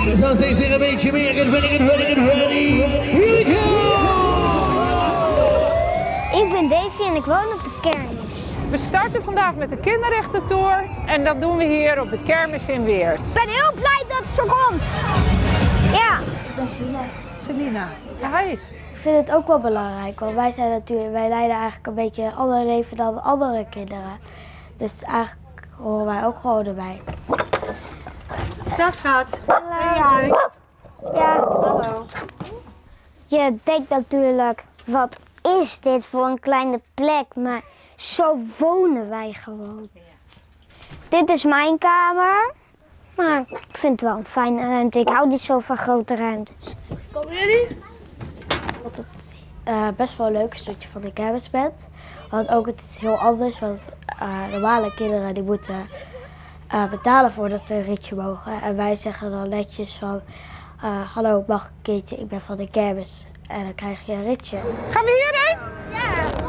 Zo steeds weer een beetje meer. Get ready, get ready, get ready. Here we go! Ik ben Davy en ik woon op de kermis. We starten vandaag met de kinderrechtentour en dat doen we hier op de kermis in Weert. Ik ben heel blij dat het zo komt. Ja. Selina. Hi. Ik vind het ook wel belangrijk, want wij zijn natuurlijk, wij leiden eigenlijk een beetje een ander leven dan andere kinderen. Dus eigenlijk horen wij ook gewoon erbij. Dag schat. Ja. Hallo. Je denkt natuurlijk, wat is dit voor een kleine plek? Maar zo wonen wij gewoon. Dit is mijn kamer. Maar ik vind het wel een fijne ruimte. Ik hou niet zo van grote ruimtes. Wat het eh, best wel leuk is dat je van de kermis bent. Want ook het is heel anders, want eh, normale kinderen die moeten eh, betalen voordat ze een ritje mogen. En wij zeggen dan netjes van, eh, hallo mag ik een keertje, ik ben van de kermis. En dan krijg je een ritje. Gaan we hierheen? Ja.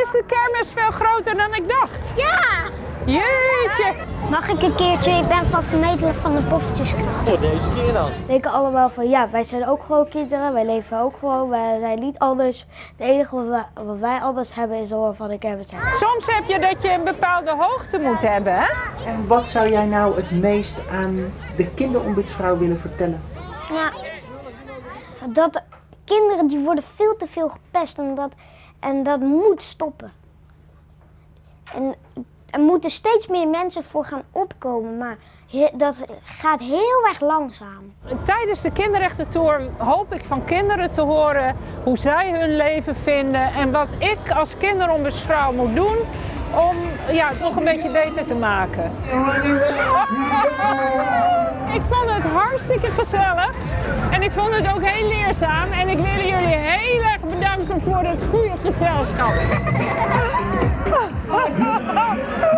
Dan is de kermis veel groter dan ik dacht. Ja! Jeetje. Mag ik een keertje? Ik ben van vermetelijk van de poffertjes. denken allemaal van ja, wij zijn ook gewoon kinderen, wij leven ook gewoon, wij zijn niet anders. Het enige wat wij, wat wij anders hebben is we van de kermis hebben. Soms heb je dat je een bepaalde hoogte moet hebben, hè? En wat zou jij nou het meest aan de kinderombudsvrouw willen vertellen? Ja. Dat kinderen die worden veel te veel gepest en dat, en dat moet stoppen. En er moeten steeds meer mensen voor gaan opkomen, maar dat gaat heel erg langzaam. Tijdens de kinderrechtentour hoop ik van kinderen te horen hoe zij hun leven vinden en wat ik als kinderombudsvrouw moet doen om ja, nog een beetje beter te maken. Ik vond het hartstikke gezellig en ik vond het ook heel leerzaam en ik wil jullie heel erg bedanken voor het goede gezelschap.